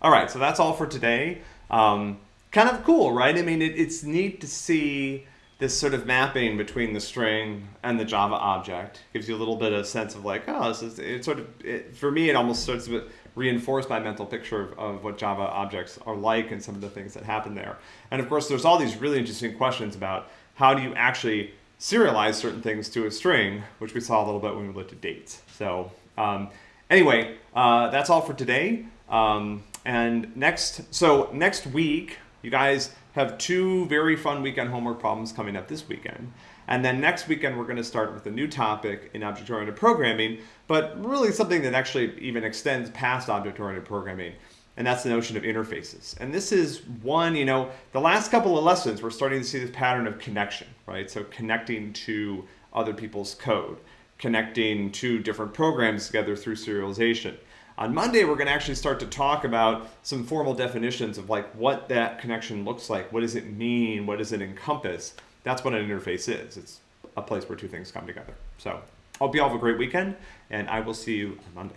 All right, so that's all for today. Um, kind of cool, right? I mean, it, it's neat to see this sort of mapping between the string and the Java object. Gives you a little bit of sense of like, oh, this is, it sort of, it, for me, it almost starts to reinforce my mental picture of, of what Java objects are like and some of the things that happen there. And of course, there's all these really interesting questions about how do you actually serialize certain things to a string, which we saw a little bit when we looked at dates. So um, anyway, uh, that's all for today. Um, and next, so next week, you guys have two very fun weekend homework problems coming up this weekend. And then next weekend, we're going to start with a new topic in object-oriented programming, but really something that actually even extends past object-oriented programming. And that's the notion of interfaces. And this is one, you know, the last couple of lessons, we're starting to see this pattern of connection, right? So connecting to other people's code, connecting two different programs together through serialization. On Monday, we're going to actually start to talk about some formal definitions of like what that connection looks like. What does it mean? What does it encompass? That's what an interface is. It's a place where two things come together. So hope you all have a great weekend, and I will see you on Monday.